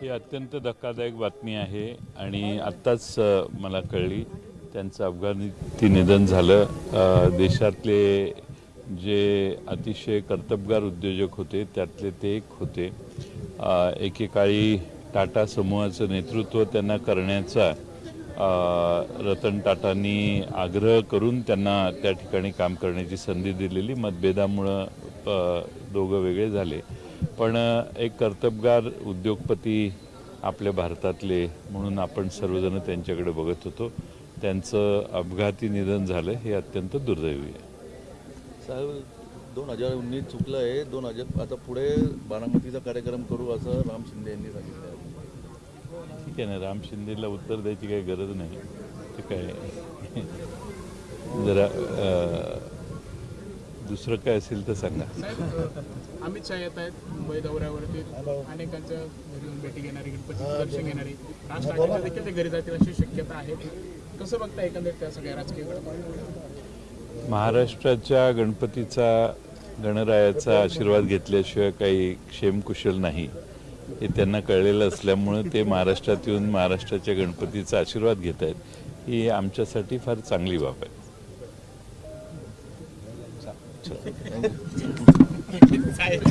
ही अत्यंत धक्कादायक बातमी आहे आणि आत्ताच मला कळली त्यांचं अपघाती निधन झालं. देशातले जे अतिशय कर्तबगार उद्योजक होते त्यातले ते एक होते. एकेकाळी टाटा समूहाचं नेतृत्व त्यांना करण्याचा रतन टाटांनी आग्रह करून त्यांना त्या ठिकाणी काम करण्याची संधी दिलेली. मतभेदामुळं दोघं वेगळे झाले. पण एक कर्तबगार उद्योगपती आपल्या भारतातले म्हणून आपण सर्वजण त्यांच्याकडे बघत होतो. त्यांचं अपघाती निधन झालं हे अत्यंत दुर्दैवी आहे. साहेब दोन हजार उन्नीस चुकलं आहे दोन हजार आता पुढे बारामतीचा कार्यक्रम करू असं राम शिंदे यांनी सांगितलं आहे. ठीक आहे ना राम शिंदेला उत्तर द्यायची काही गरज नाही. ते काय जरा दुसरं काय असेल तर सांगा. अमित शहा येत आहेत मुंबई दौऱ्यावरती. अनेकांच्या घरी येऊन भेटी घेणारी गणपती दर्शन घेणारी. राज ठाकरेंच्या देखील ते घरी जातील अशी शक्यता आहे. कसं बघता एकंदरीत त्या सगळ्या राजकीय घडामोडी? महाराष्ट्राच्या गणपतीचा गणरायाचा आशीर्वाद घेतल्याशिवाय काही क्षेमकुशल नाही हे त्यांना कळलेलं असल्यामुळं ते महाराष्ट्रात येऊन महाराष्ट्राच्या गणपतीचा आशीर्वाद घेत आहेत. ही आमच्यासाठी फार चांगली बाब आहे. साहेब